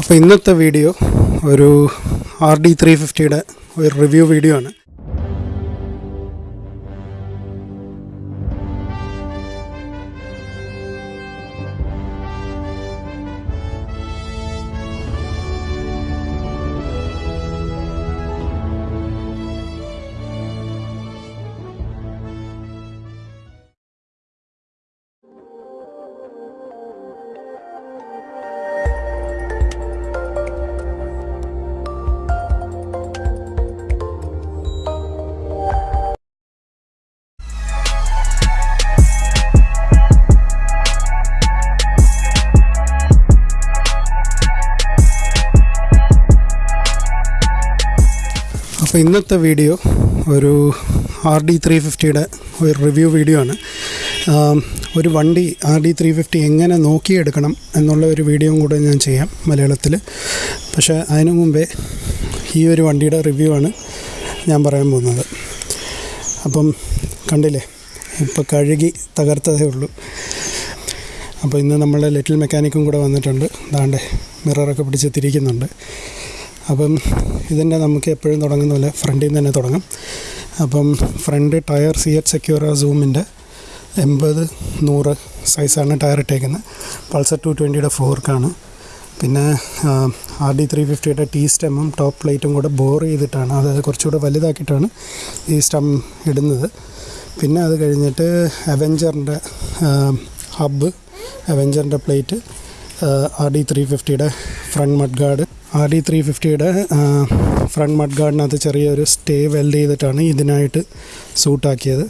അപ്പോൾ ഇന്നത്തെ വീഡിയോ ഒരു ആർ ഡി ത്രീ ഫിഫ്റ്റിയുടെ ഒരു റിവ്യൂ വീഡിയോ ആണ്. അപ്പോൾ ഇന്നത്തെ വീഡിയോ ഒരു ആർ ഡി ത്രീ ഫിഫ്റ്റിയുടെ ഒരു റിവ്യൂ വീഡിയോ ആണ്. ഒരു വണ്ടി ആർ ഡി ത്രീ ഫിഫ്റ്റി എങ്ങനെ നോക്കിയെടുക്കണം എന്നുള്ള ഒരു വീഡിയോയും കൂടെ ഞാൻ ചെയ്യാം മലയാളത്തിൽ. പക്ഷേ അതിനു മുമ്പേ ഈ ഒരു വണ്ടിയുടെ റിവ്യൂ ആണ് ഞാൻ പറയാൻ പോകുന്നത്. അപ്പം കണ്ടില്ലേ? ഇപ്പോൾ കഴുകി തകർത്തതേ ഉള്ളൂ. അപ്പോൾ ഇന്ന് നമ്മളുടെ ലിറ്റിൽ മെക്കാനിക്കും കൂടെ വന്നിട്ടുണ്ട്. ദാണ്ടേ മിററൊക്കെ പിടിച്ച് തിരിക്കുന്നുണ്ട്. അപ്പം ഇതിന്റെ നമുക്ക് എപ്പോഴും തുടങ്ങുന്ന പോലെ ഫ്രണ്ടിൽ നിന്ന് തന്നെ തുടങ്ങാം. അപ്പം front tyre C H Secura സൂമിന്റെ എൺപത് നൂറ് സൈസാണ് ടയർ ഇട്ടേക്കുന്നത്. പൾസർ ടു ട്വന്റിയുടെ ഫോർക്കാണ്. പിന്നെ ആർ ഡി ത്രീ ഫിഫ്റ്റിയുടെ ടീ സ്റ്റെമ്മും ടോപ്പ് പ്ലേറ്റും കൂടെ ബോർ ചെയ്തിട്ടാണ്. അതായത് കുറച്ചുകൂടെ വലുതാക്കിയിട്ടാണ് ഈ സ്റ്റം ഇടുന്നത്. പിന്നെ അത് കഴിഞ്ഞിട്ട് അവെഞ്ചറിന്റെ ഹബ്ബ് അവെഞ്ചറിന്റെ plate R D three ഫിഫ്റ്റിയുടെ front mud guard R D three ഫിഫ്റ്റിയുടെ front mud ഗാർഡിനകത്ത് ചെറിയൊരു സ്റ്റേ വെൽഡ് ചെയ്തിട്ടാണ് ഇതിനായിട്ട് സൂട്ടാക്കിയത്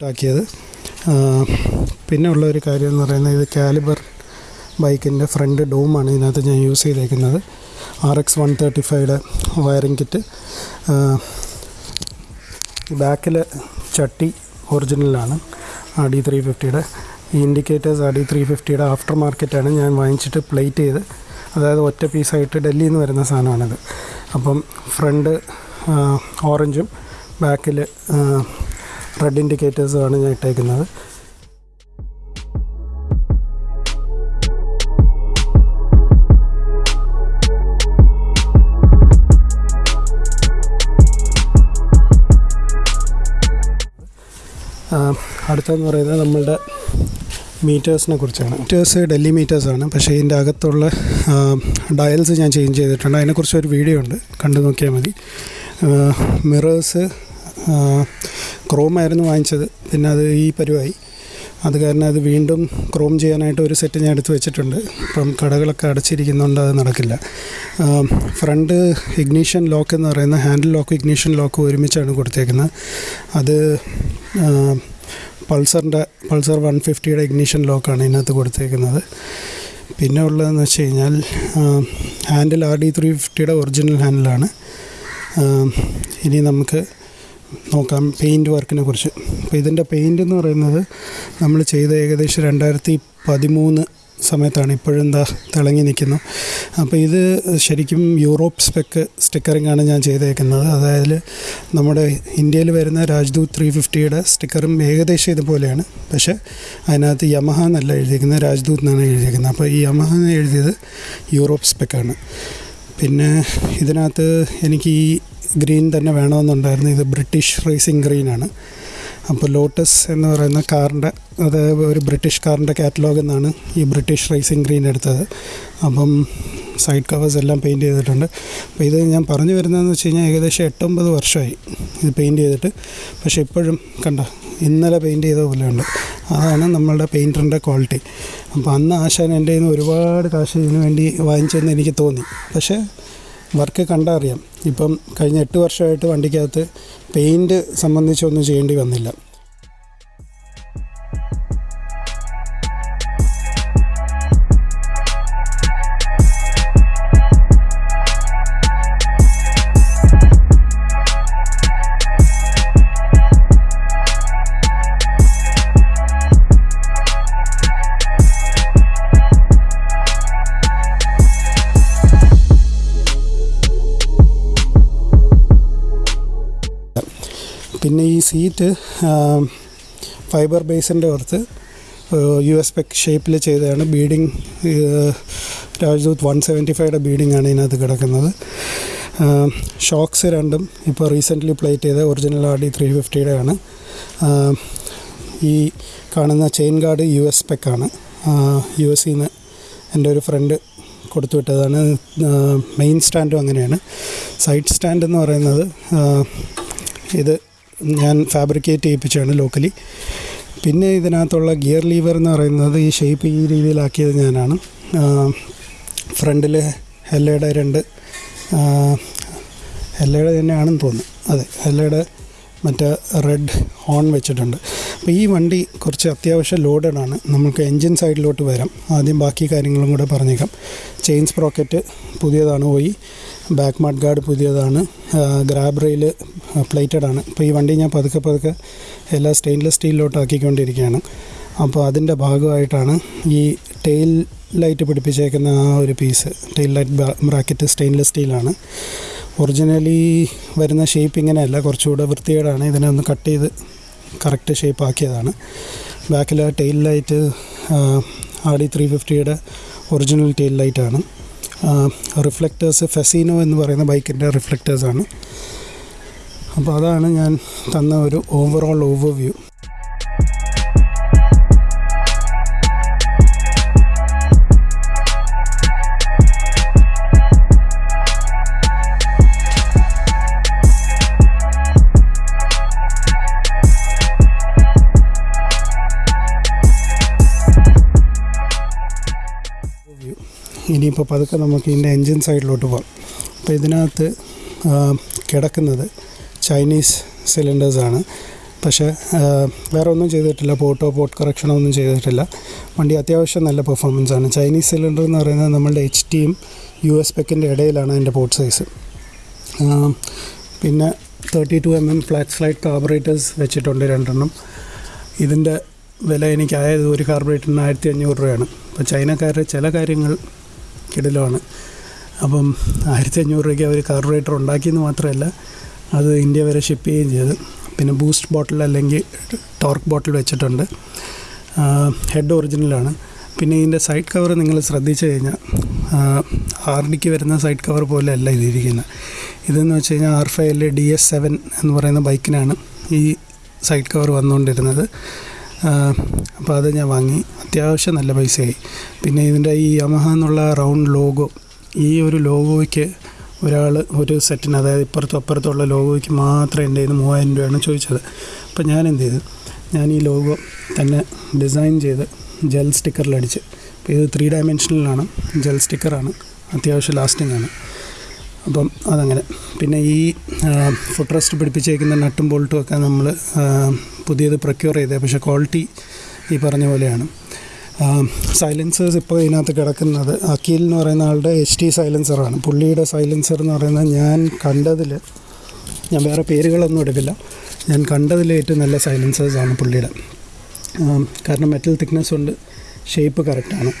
ൂട്ടാക്കിയത് പിന്നെ ഉള്ള ഒരു കാര്യം എന്ന് പറയുന്നത് ഇത് കാലിബർ ബൈക്കിന്റെ ഫ്രണ്ട് ഡോമാണ് ഇതിനകത്ത് ഞാൻ യൂസ് ചെയ്തേക്കുന്നത്. ആർ എക്സ് വൺ തേർട്ടി ഫൈവയുടെ വയറിംഗ് കിറ്റ്. ബാക്കിൽ ചട്ടി ഒറിജിനലാണ് ആർ ഡി ത്രീ ഫിഫ്റ്റിയുടെ. ഈ ഇൻഡിക്കേറ്റേഴ്സ് ആർ ഡി ത്രീ ഫിഫ്റ്റിയുടെ ആഫ്റ്റർ മാർക്കറ്റാണ് ഞാൻ വാങ്ങിച്ചിട്ട് പ്ലേറ്റ് ചെയ്ത്. അതായത് ഒറ്റ പീസായിട്ട് ഡൽഹിയിൽ നിന്ന് വരുന്ന സാധനമാണിത്. അപ്പം ഫ്രണ്ട് ഓറഞ്ചും ബാക്കിൽ റെഡ് ഇൻഡിക്കേറ്റേഴ്സുമാണ് ഞാൻ ഇട്ടേക്കുന്നത്. അടുത്തതെന്ന് പറയുന്നത് നമ്മളുടെ മീറ്റേഴ്സിനെ കുറിച്ചാണ്. മീറ്റേഴ്സ് ഡൽഹി മീറ്റേഴ്സാണ് പക്ഷേ ഇതിന്റെ അകത്തുള്ള ഡയൽസ് ഞാൻ ചേഞ്ച് ചെയ്തിട്ടുണ്ട്. അതിനെക്കുറിച്ച് ഒരു വീഡിയോ ഉണ്ട്. കണ്ടു നോക്കിയാൽ മതി. മിറേഴ്സ് ക്രോം ആയിരുന്നു വാങ്ങിച്ചത്. പിന്നെ അത് ഈ പരുവായി. അത് കാരണം അത് വീണ്ടും ക്രോം ചെയ്യാനായിട്ട് ഒരു സെറ്റ് ഞാൻ എടുത്ത് വെച്ചിട്ടുണ്ട്. ഇപ്പം കടകളൊക്കെ അടച്ചിരിക്കുന്നതുകൊണ്ട് അത് നടക്കില്ല. ഫ്രണ്ട് ഇഗ്നീഷൻ ലോക്ക് എന്ന് പറയുന്ന ഹാൻഡിൽ ലോക്ക് ഇഗ്നീഷൻ ലോക്ക് ഒരുമിച്ചാണ് കൊടുത്തേക്കുന്നത്. അത് പൾസറിന്റെ പൾസർ വൺ ഫിഫ്റ്റിയുടെ ഇഗ്നീഷൻ ലോക്കാണ് ഇതിനകത്ത് കൊടുത്തേക്കുന്നത്. പിന്നെ ഉള്ളതെന്ന് വെച്ച് കഴിഞ്ഞാൽ ഹാൻഡിൽ ആർ ഡി ത്രീ ഫിഫ്റ്റിയുടെ ഒറിജിനൽ ഹാൻഡിലാണ്. ഇനി നമുക്ക് നോക്കാം പെയിന്റ് വർക്കിനെ കുറിച്ച്. അപ്പോൾ ഇതിന്റെ പെയിന്റ് എന്ന് പറയുന്നത് നമ്മൾ ചെയ്ത ഏകദേശം രണ്ടായിരത്തി പതിമൂന്ന് സമയത്താണ് ഇപ്പോഴും എന്താ തിളങ്ങി നിൽക്കുന്നു. അപ്പോൾ ഇത് ശരിക്കും യൂറോപ്പ് സ്പെക്ക് സ്റ്റിക്കറിങ്ങാണ് ഞാൻ ചെയ്തേക്കുന്നത്. അതായത് നമ്മുടെ ഇന്ത്യയിൽ വരുന്ന രാജ്ദൂത് ത്രീ ഫിഫ്റ്റിയുടെ സ്റ്റിക്കറും ഏകദേശം ഇതുപോലെയാണ്. പക്ഷേ അതിനകത്ത് യമഹ എന്നല്ല എഴുതിയിരിക്കുന്നത് രാജ്ദൂത് എന്നാണ് എഴുതിയിരിക്കുന്നത്. അപ്പോൾ ഈ യമഹ എന്ന് എഴുതിയത് യൂറോപ്പ് സ്പെക്കാണ് പിന്നെ ഇതിനകത്ത് എനിക്ക് ഈ ഗ്രീൻ തന്നെ വേണമെന്നുണ്ടായിരുന്നു. ഇത് ബ്രിട്ടീഷ് റേസിംഗ് ഗ്രീനാണ് അപ്പോൾ ലോട്ടസ് എന്ന് പറയുന്ന കാറിന്റെ അത് ഒരു ബ്രിട്ടീഷ് കാറിന്റെ കാറ്റലോഗ് എന്നാണ് ഈ ബ്രിട്ടീഷ് റേസിംഗ് ഗ്രീൻ എടുത്തത്. അപ്പം സൈഡ് കവേഴ്സ് എല്ലാം പെയിന്റ് ചെയ്തിട്ടുണ്ട്. അപ്പോൾ ഇത് ഞാൻ പറഞ്ഞു വരുന്നതെന്ന് വെച്ച് കഴിഞ്ഞാൽ ഏകദേശം എട്ടൊമ്പത് വർഷമായി ഇത് പെയിന്റ് ചെയ്തിട്ട്. പക്ഷേ ഇപ്പോഴും കണ്ട ഇന്നലെ പെയിന്റ് ചെയ്ത പോലെയുണ്ട് അതാണ് നമ്മളുടെ പെയിന്ററിന്റെ ക്വാളിറ്റി. അപ്പോൾ അന്ന് ആശാൻ എന്റെ കയ്യിൽ നിന്ന് ഒരുപാട് കാശ് ഇതിനു വേണ്ടി വാങ്ങിച്ചെന്ന് എനിക്ക് തോന്നി. പക്ഷേ വർക്ക് കണ്ടാൽ അറിയാം. ഇപ്പം കഴിഞ്ഞ എട്ട് വർഷമായിട്ട് വണ്ടിക്കകത്ത് പെയിന്റ് സംബന്ധിച്ചൊന്നും ചെയ്യേണ്ടി വന്നില്ല. പിന്നെ ഈ സീറ്റ് ഫൈബർ ബേസിന്റെ പുറത്ത് യു എസ് പെക് ഷേപ്പിൽ ചെയ്തതാണ്. ബീഡിങ് രാജ്ദൂത് വൺ സെവന്റി ഫൈവയുടെ ബീഡിംഗ് ആണ് ഇതിനകത്ത് കിടക്കുന്നത്. ഷോക്സ് രണ്ടും ഇപ്പോൾ റീസെന്റ്ലി പ്ലേറ്റ് ചെയ്ത ഒറിജിനൽ ആർ ഡി ത്രീ ഫിഫ്റ്റിയുടെ ആണ്. ഈ കാണുന്ന ചെയിൻ ഗാർഡ് യു എസ് പെക്കാണ് യു എസ് സിന്ന് എന്റെ ഒരു ഫ്രണ്ട് കൊടുത്തു വിട്ടതാണ്. മെയിൻ സ്റ്റാൻഡും അങ്ങനെയാണ്. സൈഡ് സ്റ്റാൻഡ് എന്ന് പറയുന്നത് ഇത് ഞാൻ ഫാബ്രിക്കേറ്റ് ചെയ്യിപ്പിച്ചാണ് ലോക്കലി പിന്നെ ഇതിനകത്തുള്ള ഗിയർ ലീവർ എന്ന് പറയുന്നത് ഈ ഷേപ്പ് ഈ രീതിയിലാക്കിയത് ഞാനാണ്. ഫ്രണ്ടിൽ ഹെല്ലയുടെ രണ്ട് ഹെല്ലയുടെ തന്നെയാണെന്ന് തോന്നുന്നു. അതെ ഹെല്ലയുടെ മറ്റേ റെഡ് ഹോൺ വെച്ചിട്ടുണ്ട്. അപ്പോൾ ഈ വണ്ടി കുറച്ച് അത്യാവശ്യം ലോഡഡ് ആണ്. നമുക്ക് എൻജിൻ സൈഡിലോട്ട് വരാം. ആദ്യം ബാക്കി കാര്യങ്ങളും കൂടെ പറഞ്ഞേക്കാം. ചെയിൻ സ്പ്രോക്കറ്റ് പുതിയതാണ് പോയി. ബാക്ക് മാഡ് ഗാർഡ് പുതിയതാണ്. ഗ്രാബ് റെയിൽ പ്ലേറ്റഡ് ആണ്. അപ്പോൾ ഈ വണ്ടി ഞാൻ പതുക്കെ പതുക്കെ എല്ലാ സ്റ്റെയിൻലെസ് സ്റ്റീലിലോട്ട് ആക്കിക്കൊണ്ടിരിക്കുകയാണ്. അപ്പോൾ അതിന്റെ ഭാഗമായിട്ടാണ് ഈ ടെയിൽ ലൈറ്റ് പിടിപ്പിച്ചേക്കുന്ന ആ ഒരു piece tail light bracket stainless സ്റ്റീലാണ് originally വരുന്ന ഷേപ്പ് ഇങ്ങനെയല്ല. കുറച്ചുകൂടെ വൃത്തികേടാണ്. ഇതിനെ ഒന്ന് കട്ട് ചെയ്ത് കറക്റ്റ് ഷേപ്പ് ആക്കിയതാണ്. ബാക്കിൽ tail light R D three ഫിഫ്റ്റിയുടെ original tail ലൈറ്റാണ് റിഫ്ലക്റ്റേഴ്സ് ഫെസീനോ എന്ന് പറയുന്ന ബൈക്കിന്റെ റിഫ്ലക്റ്റേഴ്സാണ് അപ്പോൾ അതാണ് ഞാൻ തന്ന ഒരു ഓവറോൾ ഓവർവ്യൂ ഇനിയിപ്പോൾ പതുക്കെ നമുക്ക് ഇതിന്റെ എൻജിൻ സൈഡിലോട്ട് പോകാം അപ്പോൾ ഇതിനകത്ത് കിടക്കുന്നത് ചൈനീസ് സിലിണ്ടേഴ്സാണ് പക്ഷേ വേറെ ഒന്നും ചെയ്തിട്ടില്ല. പോട്ടോ പോട്ട് കറക്ഷനോ ഒന്നും ചെയ്തിട്ടില്ല. വണ്ടി അത്യാവശ്യം നല്ല പെർഫോമൻസ് ആണ്. ചൈനീസ് സിലിണ്ടർ എന്ന് പറയുന്നത് നമ്മളുടെ എച്ച് ടിയും യു എസ് പെക്കിന്റെ ഇടയിലാണ് അതിന്റെ പോട്ട് സൈസ് പിന്നെ thirty two M M flat slide carburettors വെച്ചിട്ടുണ്ട് രണ്ടെണ്ണം. ഇതിന്റെ വില എനിക്കായത് ഒരു കാർബറേറ്ററിന് ആയിരത്തി അഞ്ഞൂറ് രൂപയാണ്. അപ്പോൾ ചൈനക്കാരുടെ ചില കാര്യങ്ങൾ കിടലുമാണ്. അപ്പം ആയിരത്തി അഞ്ഞൂറ് രൂപയ്ക്ക് അവർ കാർബറേറ്റർ ഉണ്ടാക്കിയെന്ന് മാത്രമല്ല അത് ഇന്ത്യ വരെ ഷിപ്പ് ചെയ്യുകയും ചെയ്ത്. പിന്നെ ബൂസ്റ്റ് ബോട്ടിൽ അല്ലെങ്കിൽ ടോർക്ക് ബോട്ടിൽ വെച്ചിട്ടുണ്ട്. ഹെഡ് ഒറിജിനലാണ്. പിന്നെ ഇതിന്റെ സൈഡ് കവർ നിങ്ങൾ ശ്രദ്ധിച്ചു കഴിഞ്ഞാൽ ആർ ഡിക്ക് വരുന്ന സൈഡ് കവർ പോലെ അല്ല ഇതിരിക്കുന്നത്. ഇതെന്ന് വെച്ച് കഴിഞ്ഞാൽ ആർ ഫൈവിൽ ഡി എസ് സെവൻ എന്ന് പറയുന്ന ബൈക്കിനാണ് ഈ സൈഡ് കവർ വന്നുകൊണ്ടിരുന്നത്. അപ്പോൾ അത് ഞാൻ വാങ്ങി. അത്യാവശ്യം നല്ല പൈസയായി. പിന്നെ ഇതിന്റെ ഈ യമഹ എന്നുള്ള റൗണ്ട് ലോഗോ ഈ ഒരു ലോഗോയ്ക്ക് ഒരാൾ ഒരു സെറ്റിന് അതായത് ഇപ്പുറത്തും അപ്പുറത്തുള്ള ലോഗോയ്ക്ക് മാത്രം എന്റെ ഇത് മൂവായിരം രൂപയാണ് ചോദിച്ചത്. അപ്പോൾ ഞാൻ എന്ത് ചെയ്തു? ഞാൻ ഈ ലോഗോ തന്നെ ഡിസൈൻ ചെയ്ത് ജെൽ സ്റ്റിക്കറിലടിച്ച് അപ്പോൾ ഇത് ത്രീ ഡയമെൻഷനിലാണ് ജെൽ സ്റ്റിക്കറാണ് അത്യാവശ്യം ലാസ്റ്റിംഗ് ആണ്. അപ്പം അതങ്ങനെ. പിന്നെ ഈ ഫുഡ് റെസ്റ്റ് പിടിപ്പിച്ചേക്കുന്ന നട്ടും ബോൾട്ടും ഒക്കെ നമ്മൾ പുതിയത് പ്രൊക്യൂർ ചെയ്തത് പക്ഷേ ക്വാളിറ്റി ഈ പറഞ്ഞ പോലെയാണ്. സൈലൻസേഴ്സ് ഇപ്പോൾ ഇതിനകത്ത് കിടക്കുന്നത് അക്കീൽ എന്ന് പറയുന്ന ആളുടെ എച്ച് ടി സൈലൻസറാണ് പുള്ളിയുടെ സൈലൻസർ എന്ന് പറയുന്നത് ഞാൻ കണ്ടതിൽ ഞാൻ വേറെ പേരുകളൊന്നും എടുക്കില്ല. ഞാൻ കണ്ടതിൽ ഏറ്റവും നല്ല സൈലൻസേഴ്സാണ് പുള്ളിയുടെ. കാരണം മെറ്റൽ തിക്നെസ് ഉണ്ട് ഷേപ്പ് കറക്റ്റാണ്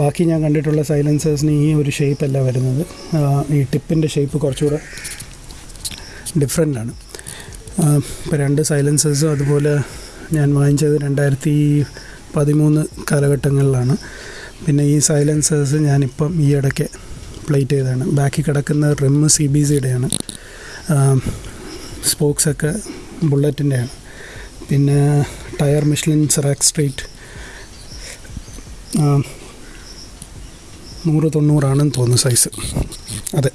ബാക്കി ഞാൻ കണ്ടിട്ടുള്ള സൈലൻസേഴ്സിന് ഈ ഒരു ഷേപ്പല്ല വരുന്നത്. ഈ ടിപ്പിന്റെ ഷേപ്പ് കുറച്ചുകൂടെ ഡിഫറെന്റ് ആണ്. ഇപ്പോൾ രണ്ട് സൈലൻസേഴ്സും അതുപോലെ ഞാൻ വാങ്ങിച്ചത് രണ്ടായിരത്തി പതിമൂന്ന് കാലഘട്ടങ്ങളിലാണ്. പിന്നെ ഈ സൈലൻസേഴ്സ് ഞാനിപ്പം ഈ ഇടയ്ക്ക് പ്ലേറ്റ് ചെയ്തതാണ്. ബാക്കി കിടക്കുന്ന റിം സി ബി സിയുടെയാണ്. സ്പോക്സൊക്കെ ബുള്ളറ്റിന്റെയാണ്. പിന്നെ ടയർ മിഷ്ലിൻ സെറാക് സ്ട്രീറ്റ്. നൂറ് തൊണ്ണൂറാണെന്ന് തോന്നുന്നു സൈസ്. അതെ.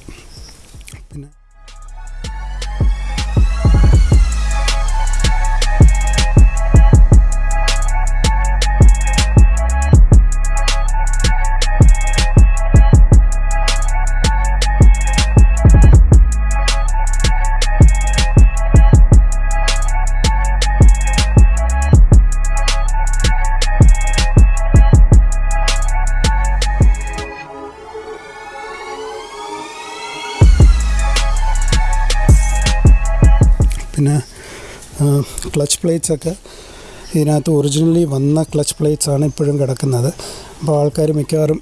ക്ലച്ച് പ്ലേറ്റ്സ് ഒക്കെ ഇതിനകത്ത് ഒറിജിനലി വന്ന ക്ലച്ച് പ്ലേറ്റ്സ് ആണ് ഇപ്പോഴും കിടക്കുന്നത്. അപ്പോൾ ആൾക്കാർ മിക്കവാറും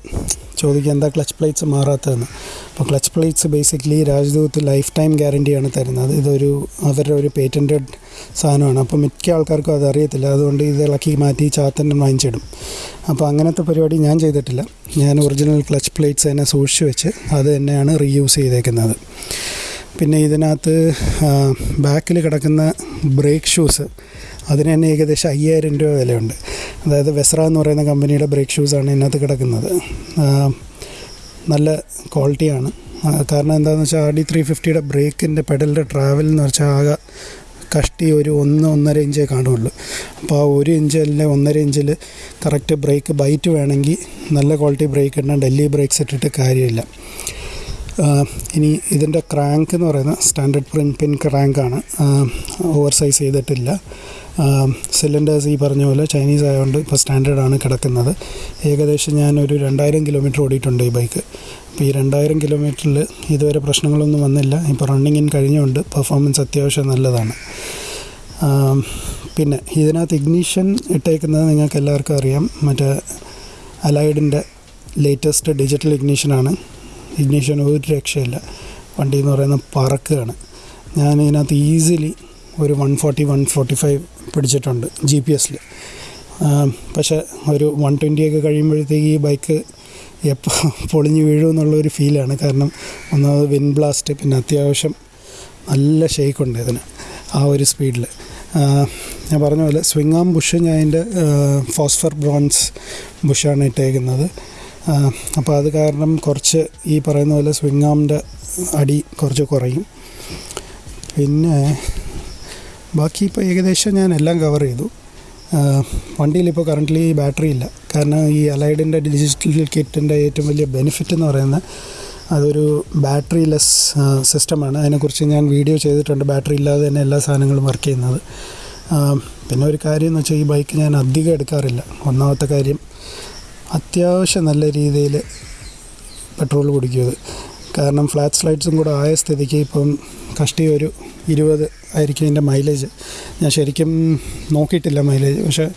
ചോദിക്കുക എന്താ ക്ലച്ച് പ്ലേറ്റ്സ് മാറാത്തതെന്ന്? അപ്പോൾ clutch plates basically Rajdoot life time ഗ്യാരണ്ടിയാണ് തരുന്നത്. ഇതൊരു അവരുടെ ഒരു പേറ്റന്റഡ് സാധനമാണ്. അപ്പോൾ മിക്ക ആൾക്കാർക്കും അത് അറിയത്തില്ല. അതുകൊണ്ട് ഇത് ഇളക്കി മാറ്റി ചാത്തന്നെ വാങ്ങിച്ചിടും. അപ്പോൾ അങ്ങനത്തെ പരിപാടി ഞാൻ ചെയ്തിട്ടില്ല. ഞാൻ ഒറിജിനൽ ക്ലച്ച് പ്ലേറ്റ്സ് തന്നെ സൂക്ഷിച്ച് വെച്ച് അത് തന്നെയാണ് റീയൂസ് ചെയ്തേക്കുന്നത്. പിന്നെ ഇതിനകത്ത് ബാക്കിൽ കിടക്കുന്ന ബ്രേക്ക് ഷൂസ് അതിന് തന്നെ ഏകദേശം അയ്യായിരം രൂപ വിലയുണ്ട്. അതായത് വെസ്ര എന്ന് പറയുന്ന കമ്പനിയുടെ ബ്രേക്ക് ഷൂസാണ് ഇതിനകത്ത് കിടക്കുന്നത്. നല്ല ക്വാളിറ്റിയാണ് കാരണം എന്താണെന്ന് വെച്ചാൽ ആർ ഡി ത്രീ ഫിഫ്റ്റിയുടെ ബ്രേക്കിന്റെ പെഡലിന്റെ ട്രാവൽ എന്ന് വെച്ചാൽ ആകെ കഷ്ടി ഒരു ഒന്ന് ഒന്നര ഇഞ്ചേ കാണുള്ളൂ. അപ്പോൾ ആ ഒരു ഇഞ്ച് അല്ലെങ്കിൽ ഒന്നര ഇഞ്ചിൽ കറക്റ്റ് ബ്രേക്ക് ബൈറ്റ് വേണമെങ്കിൽ നല്ല ക്വാളിറ്റി ബ്രേക്ക് ഇടണം ഡൽഹി ബ്രേക്ക്സ് ഇട്ടിട്ട് കാര്യമില്ല. ഇനി ഇതിന്റെ ക്രാങ്ക് എന്ന് പറയുന്നത് സ്റ്റാൻഡേർഡ് പ്രിൻ പിൻ ക്രാങ്കാണ് ഓവർ സൈസ് ചെയ്തിട്ടില്ല. സിലിണ്ടേഴ്സ് ഈ പറഞ്ഞ പോലെ ചൈനീസ് ആയതുകൊണ്ട് ഇപ്പോൾ സ്റ്റാൻഡേർഡാണ് കിടക്കുന്നത്. ഏകദേശം ഞാനൊരു രണ്ടായിരം കിലോമീറ്റർ ഓടിയിട്ടുണ്ട് ഈ ബൈക്ക് അപ്പോൾ ഈ രണ്ടായിരം കിലോമീറ്ററിൽ ഇതുവരെ പ്രശ്നങ്ങളൊന്നും വന്നില്ല. ഇപ്പോൾ റണ്ണിങ്ങിൻ കഴിഞ്ഞുകൊണ്ട് പെർഫോമൻസ് അത്യാവശ്യം നല്ലതാണ്. പിന്നെ ഇതിനകത്ത് ഇഗ്നീഷൻ ഇട്ടേക്കുന്നത് നിങ്ങൾക്ക് എല്ലാവർക്കും അറിയാം. മറ്റേ അലൈഡിന്റെ ലേറ്റസ്റ്റ് ഡിജിറ്റൽ ഇഗ്നീഷനാണ് ഇഗ്നീഷൻ ഒരു രക്ഷയില്ല. വണ്ടി എന്ന് പറയുന്നത് പറക്കുകയാണ് ഞാൻ ഇതിനകത്ത് ഈസിലി ഒരു one forty one forty five പിടിച്ചിട്ടുണ്ട് ജി പി എസിൽ പക്ഷേ ഒരു വൺ ട്വന്റിയൊക്കെ കഴിയുമ്പോഴത്തേക്ക് ഈ ബൈക്ക് എപ്പോൾ പൊളിഞ്ഞ് വീഴുമെന്നുള്ളൊരു ഫീലാണ് കാരണം ഒന്നാമത് വിൻ ബ്ലാസ്റ്റ് പിന്നെ അത്യാവശ്യം നല്ല ഷെയ്ക്കുണ്ട് ഇതിന് ആ ഒരു സ്പീഡിൽ ഞാൻ പറഞ്ഞ പോലെ സ്വിംഗ് ആം ബുഷ് ഞാൻ അതിന്റെ ഫോസ്ഫർ ബ്രോൺസ് ബുഷാണ് ഇട്ടേക്കുന്നത്. അപ്പോൾ അത് കാരണം കുറച്ച് ഈ പറയുന്ന പോലെ സ്വിംഗ് ആമിന്റെ അടി കുറച്ച് കുറയും. പിന്നെ ബാക്കി ഇപ്പോൾ ഏകദേശം ഞാൻ എല്ലാം കവർ ചെയ്തു. വണ്ടിയിലിപ്പോൾ കറന്റ്ലി ബാറ്ററി ഇല്ല. കാരണം ഈ അലൈഡിന്റെ ഡിജിറ്റൽ കിറ്റിന്റെ ഏറ്റവും വലിയ ബെനിഫിറ്റ് എന്ന് പറയുന്നത് അതൊരു ബാറ്ററി ലെസ് സിസ്റ്റമാണ് അതിനെക്കുറിച്ച് ഞാൻ വീഡിയോ ചെയ്തിട്ടുണ്ട്. ബാറ്ററി ഇല്ലാതെ തന്നെ എല്ലാ സാധനങ്ങളും വർക്ക് ചെയ്യുന്നത്. പിന്നെ ഒരു കാര്യം എന്ന് വെച്ചാൽ ഈ ബൈക്ക് ഞാൻ അധികം എടുക്കാറില്ല. ഒന്നാമത്തെ കാര്യം അത്യാവശ്യം നല്ല രീതിയിൽ പെട്രോൾ കുടിക്കുന്നത്. കാരണം ഫ്ലാറ്റ് സ്ലൈഡ്സും കൂടെ ആയ സ്ഥിതിക്ക് ഇപ്പം കഷ്ടി ഒരു ഇരുപത് ആയിരിക്കും ഇതിന്റെ മൈലേജ്. ഞാൻ ശരിക്കും നോക്കിയിട്ടില്ല മൈലേജ്. പക്ഷേ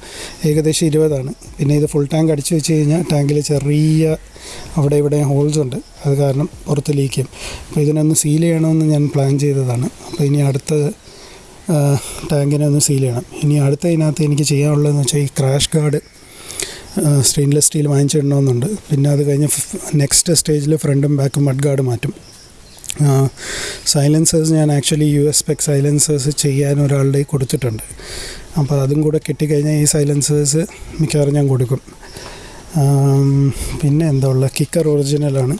ഏകദേശം ഇരുപതാണ്. പിന്നെ ഇത് ഫുൾ ടാങ്ക് അടിച്ചു വെച്ച് കഴിഞ്ഞാൽ ടാങ്കിൽ ചെറിയ അവിടെ ഇവിടെ ഹോൾസ് ഉണ്ട്. അത് കാരണം പുറത്ത് ലീക്ക് അപ്പോൾ ഇതിനൊന്ന് സീൽ ചെയ്യണമെന്ന് ഞാൻ പ്ലാൻ ചെയ്തതാണ്. അപ്പോൾ ഇനി അടുത്ത ടാങ്കിനെ ഒന്ന് സീൽ ചെയ്യണം. ഇനി അടുത്ത ഇതിനകത്ത് എനിക്ക് ചെയ്യാനുള്ളതെന്ന് വെച്ചാൽ ഈ ക്രാഷ് ഗാർഡ് സ്റ്റെയിൻലെസ് സ്റ്റീൽ വാങ്ങിച്ചിടണമെന്നുണ്ട്. പിന്നെ അത് കഴിഞ്ഞ് നെക്സ്റ്റ് സ്റ്റേജിൽ ഫ്രണ്ടും ബാക്കും മഡ് ഗാർഡ് മാറ്റും. സൈലൻസേഴ്സ് ഞാൻ actually U S spec silencers ചെയ്യാൻ ഒരാളുടെ കൊടുത്തിട്ടുണ്ട്. അപ്പോൾ അതും കൂടെ കിട്ടിക്കഴിഞ്ഞാൽ ഈ സൈലൻസേഴ്സ് മിക്കവാറും ഞാൻ കൊടുക്കും. പിന്നെ എന്താ ഉള്ളത് കിക്കർ ഒറിജിനലാണ്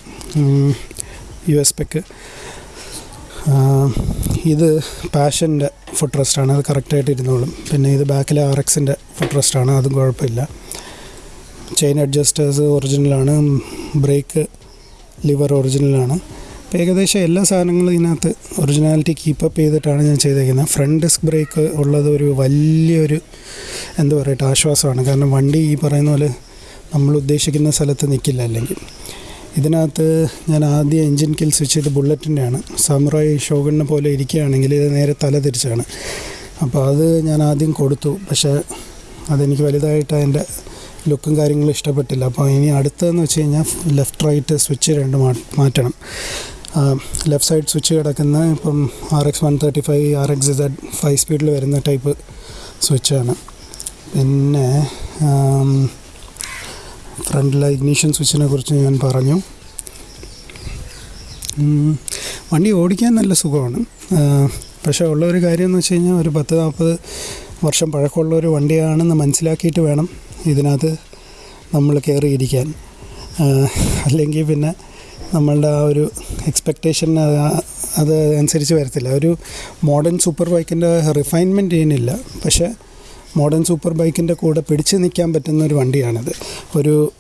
യു എസ് പെക്ക് ഇത് പാഷന്റെ ഫുഡ് റെസ്റ്റാണ് അത് കറക്റ്റായിട്ട് ഇരുന്നോളും. പിന്നെ ഇത് ബാക്കിലെ ആർ എക്സിന്റെ ഫുഡ് റെസ്റ്റാണ് അതും കുഴപ്പമില്ല. ചെയിൻ അഡ്ജസ്റ്റേഴ്സ് ഒറിജിനലാണ് ബ്രേക്ക് ലിവർ ഒറിജിനലാണ് അപ്പോൾ ഏകദേശം എല്ലാ സാധനങ്ങളും ഇതിനകത്ത് ഒറിജിനാലിറ്റി കീപ്പപ്പ് ചെയ്തിട്ടാണ് ഞാൻ ചെയ്തേക്കുന്നത്. ഫ്രണ്ട് ഡിസ്ക് ബ്രേക്ക് ഉള്ളത് ഒരു വലിയൊരു എന്താ പറയട്ടെ ആശ്വാസമാണ്. കാരണം വണ്ടി ഈ പറയുന്ന പോലെ നമ്മൾ ഉദ്ദേശിക്കുന്ന സ്ഥലത്ത് നിൽക്കില്ല അല്ലെങ്കിൽ ഇതിനകത്ത് ഞാൻ ആദ്യം എൻജിൻ കിൽ സ്വിച്ച് ചെയ്ത് ബുള്ളറ്റിന്റെയാണ് സമുറായി ഷോഗണിനെ പോലെ ഇരിക്കുകയാണെങ്കിൽ ഇത് നേരെ തല തിരിച്ചാണ്. അപ്പോൾ അത് ഞാൻ ആദ്യം കൊടുത്തു. പക്ഷേ അതെനിക്ക് വലുതായിട്ട് അതിന്റെ ലുക്കും കാര്യങ്ങളും ഇഷ്ടപ്പെട്ടില്ല. അപ്പോൾ ഇനി അടുത്തതെന്ന് വെച്ച് കഴിഞ്ഞാൽ ലെഫ്റ്റ് റൈറ്റ് സ്വിച്ച് രണ്ട് മാറ്റണം. ലെഫ്റ്റ് സൈഡ് സ്വിച്ച് കിടക്കുന്ന ഇപ്പം R X one thirty five R X Z five സ്പീഡിൽ വരുന്ന ടൈപ്പ് സ്വിച്ചാണ് പിന്നെ ഫ്രണ്ടിലെ ഇഗ്നീഷൻ സ്വിച്ചിനെ കുറിച്ച് ഞാൻ പറഞ്ഞു. വണ്ടി ഓടിക്കാൻ നല്ല സുഖമാണ്. പക്ഷേ ഉള്ള ഒരു കാര്യം എന്ന് വെച്ച് കഴിഞ്ഞാൽ ഒരു പത്ത് നാൽപ്പത് വർഷം പഴക്കമുള്ള ഒരു വണ്ടിയാണെന്ന് മനസ്സിലാക്കിയിട്ട് വേണം ഇതിനകത്ത് നമ്മൾ കയറിയിരിക്കാൻ. അല്ലെങ്കിൽ പിന്നെ നമ്മളുടെ ആ ഒരു എക്സ്പെക്റ്റേഷൻ അത് അനുസരിച്ച് വരത്തില്ല. ഒരു മോഡേൺ സൂപ്പർ ബൈക്കിന്റെ റിഫൈൻമെന്റ് ചെയ്യുന്നില്ല പക്ഷേ മോഡേൺ സൂപ്പർ ബൈക്കിന്റെ കൂടെ പിടിച്ച് നിൽക്കാൻ പറ്റുന്ന ഒരു വണ്ടിയാണിത്. ഒരു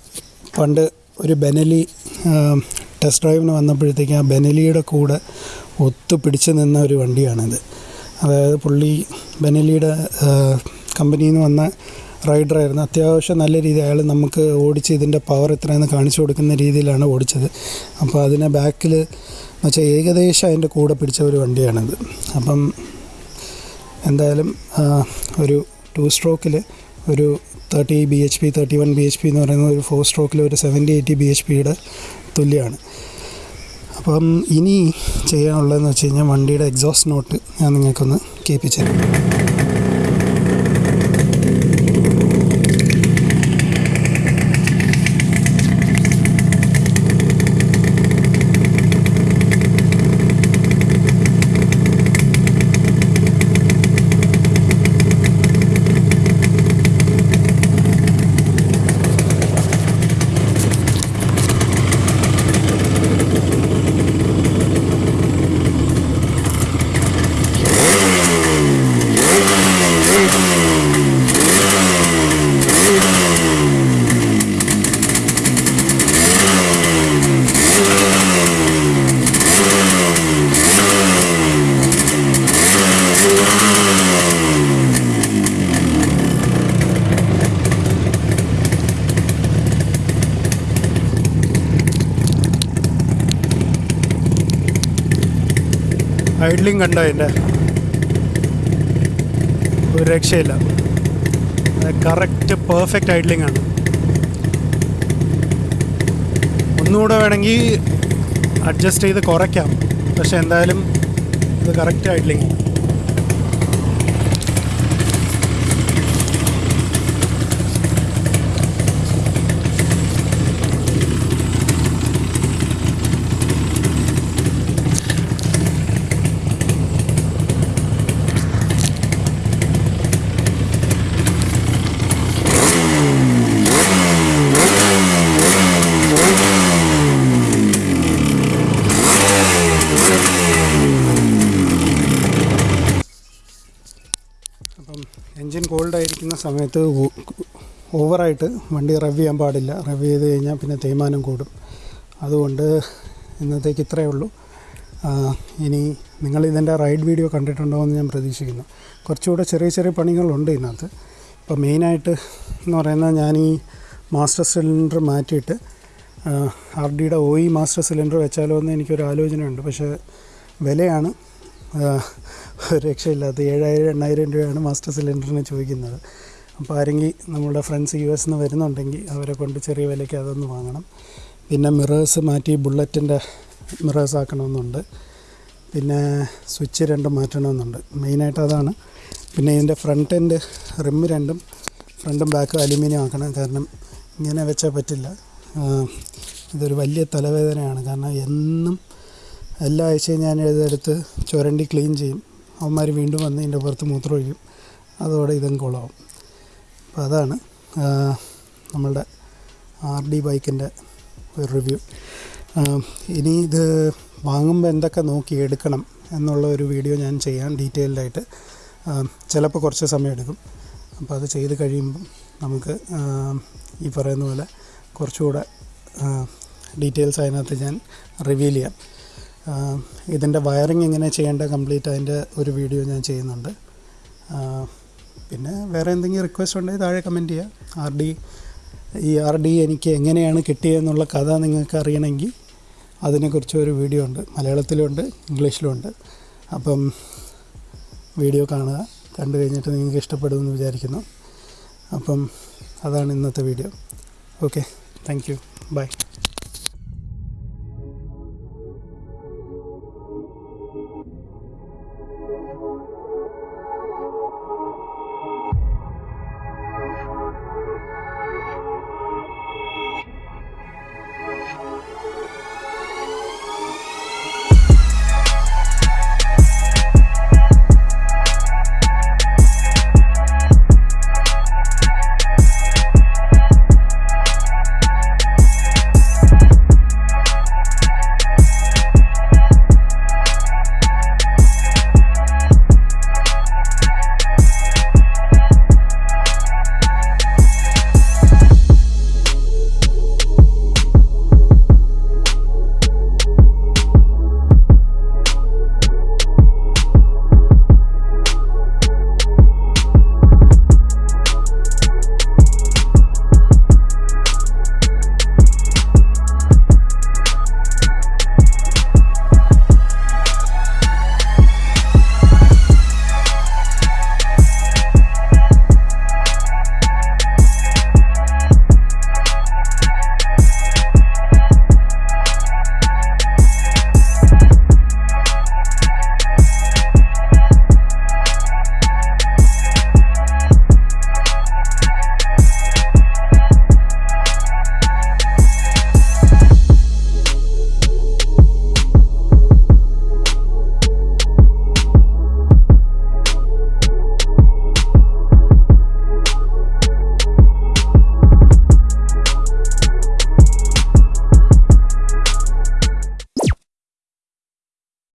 പണ്ട് ഒരു ബെനലി ടെസ്റ്റ് ഡ്രൈവിന് വന്നപ്പോഴത്തേക്ക് ആ ബെനലിയുടെ കൂടെ ഒത്തു പിടിച്ച് നിന്ന ഒരു വണ്ടിയാണിത്. അതായത് പുള്ളി ബെനലിയുടെ കമ്പനിയിൽ നിന്ന് വന്ന റൈഡറായിരുന്നു. അത്യാവശ്യം നല്ല രീതിയിൽ അയാൾ നമുക്ക് ഓടിച്ച് ഇതിന്റെ പവർ എത്രയെന്ന് കാണിച്ചു കൊടുക്കുന്ന രീതിയിലാണ് ഓടിച്ചത്. അപ്പോൾ അതിനെ ബാക്കിൽ വെച്ചാൽ ഏകദേശം അതിന്റെ കൂടെ പിടിച്ച ഒരു വണ്ടിയാണിത്. അപ്പം എന്തായാലും ഒരു ടു സ്ട്രോക്കിൽ ഒരു thirty B H P thirty one B H P എന്ന് പറയുന്ന ഒരു ഫോർ സ്ട്രോക്കിൽ ഒരു സെവന്റി എയ്റ്റി ബി എച്ച് പിയുടെ തുല്യമാണ് അപ്പം ഇനി ചെയ്യാനുള്ളതെന്ന് വെച്ച് കഴിഞ്ഞാൽ വണ്ടിയുടെ എക്സോസ്റ്റ് നോട്ട് ഞാൻ നിങ്ങൾക്കൊന്ന് കേൾപ്പിച്ചു ഐഡ്ലിങ് കണ്ടോ എന്റെ ഒരു രക്ഷയില്ല. കറക്റ്റ് പെർഫെക്റ്റ് ഐഡ്ലിംഗ് ആണ്. ഒന്നുകൂടെ വേണമെങ്കിൽ അഡ്ജസ്റ്റ് ചെയ്ത് കുറയ്ക്കാം. പക്ഷെ എന്തായാലും ഇത് കറക്റ്റ് ഐഡ്ലിംഗ് അപ്പം എൻജിൻ കോൾഡ് ആയിരിക്കുന്ന സമയത്ത് ഓവറായിട്ട് വണ്ടി റവ് ചെയ്യാൻ പാടില്ല. റവ് ചെയ്ത് കഴിഞ്ഞാൽ പിന്നെ തേയ്മാനം കൂടും. അതുകൊണ്ട് ഇന്നത്തേക്ക് ഇത്രയേ ഉള്ളൂ. ഇനി നിങ്ങൾ ഇതിന്റെ റൈഡ് വീഡിയോ കണ്ടിട്ടുണ്ടോ എന്ന് ഞാൻ പ്രതീക്ഷിക്കുന്നു. കുറച്ചുകൂടെ ചെറിയ ചെറിയ പണികളുണ്ട് ഇതിനകത്ത്. ഇപ്പോൾ മെയിനായിട്ട് എന്ന് പറയുന്നത് ഞാൻ ഈ മാസ്റ്റർ സിലിണ്ടർ മാറ്റിയിട്ട് ആർ ഡിയുടെ ഒ ഇ മാസ്റ്റർ സിലിണ്ടർ വെച്ചാലോ എന്ന് എനിക്കൊരു ആലോചനയുണ്ട്. പക്ഷേ വിലയാണ് രക്ഷയില്ലാത്ത ഏഴായിരം എണ്ണായിരം രൂപയാണ് മാസ്റ്റർ സിലിണ്ടറിന് ചോദിക്കുന്നത്. അപ്പോൾ ആരെങ്കിലും നമ്മുടെ ഫ്രണ്ട്സ് യു എസ് നിന്ന് വരുന്നുണ്ടെങ്കിൽ അവരെ കൊണ്ട് ചെറിയ വിലയ്ക്ക് അതൊന്ന് വാങ്ങണം. പിന്നെ മിറേഴ്സ് മാറ്റി ബുള്ളറ്റിന്റെ മിറേഴ്സ് ആക്കണമെന്നുണ്ട്. പിന്നെ സ്വിച്ച് രണ്ടും മാറ്റണമെന്നുണ്ട്. മെയിനായിട്ട് അതാണ്. പിന്നെ ഇതിന്റെ ഫ്രണ്ട് എൻഡ് റിമ്മ് രണ്ടും ഫ്രണ്ടും ബാക്കും അലുമിനിയം ആക്കണം. കാരണം ഇങ്ങനെ വെച്ചാൽ പറ്റില്ല. ഇതൊരു വലിയ തലവേദനയാണ്. കാരണം എന്നും എല്ലാ ആഴ്ചയും ഞാൻ ഇതെടുത്ത് ചുരണ്ടി ക്ലീൻ ചെയ്യും. അവന്മാർ വീണ്ടും വന്ന് ഇതിന്റെ പുറത്ത് മൂത്രം ഒഴിക്കും അതോടെ ഇതും കുളമാവും അപ്പോൾ അതാണ് നമ്മളുടെ ആർ ഡി ബൈക്കിന്റെ ഒരു റിവ്യൂ. ഇനി ഇത് വാങ്ങുമ്പോൾ എന്തൊക്കെ നോക്കി എടുക്കണം എന്നുള്ള ഒരു വീഡിയോ ഞാൻ ചെയ്യാൻ ഡീറ്റെയിൽഡായിട്ട് ചിലപ്പോൾ കുറച്ച് സമയം എടുക്കും. അപ്പോൾ അത് ചെയ്ത് കഴിയുമ്പം നമുക്ക് ഈ പറയുന്ന പോലെ കുറച്ചുകൂടെ ഡീറ്റെയിൽസ് അതിനകത്ത് ഞാൻ റിവീൽ ചെയ്യാം. ഇതിന്റെ വയറിങ് എങ്ങനെ ചെയ്യേണ്ട കംപ്ലീറ്റ് അതിന്റെ ഒരു വീഡിയോ ഞാൻ ചെയ്യുന്നുണ്ട്. പിന്നെ വേറെ എന്തെങ്കിലും റിക്വസ്റ്റ് ഉണ്ടെങ്കിൽ താഴെ കമന്റ് ചെയ്യുക. ആർ ഡി ഈ ആർ ഡി എനിക്ക് എങ്ങനെയാണ് കിട്ടിയതെന്നുള്ള കഥ നിങ്ങൾക്ക് അറിയണമെങ്കിൽ അതിനെക്കുറിച്ച് ഒരു വീഡിയോ ഉണ്ട്. മലയാളത്തിലുമുണ്ട് ഇംഗ്ലീഷിലുമുണ്ട് അപ്പം വീഡിയോ കാണുക. കണ്ടു കഴിഞ്ഞിട്ട് നിങ്ങൾക്ക് ഇഷ്ടപ്പെടുമെന്ന് വിചാരിക്കുന്നു. അപ്പം അതാണ് ഇന്നത്തെ video. Okay thank you bye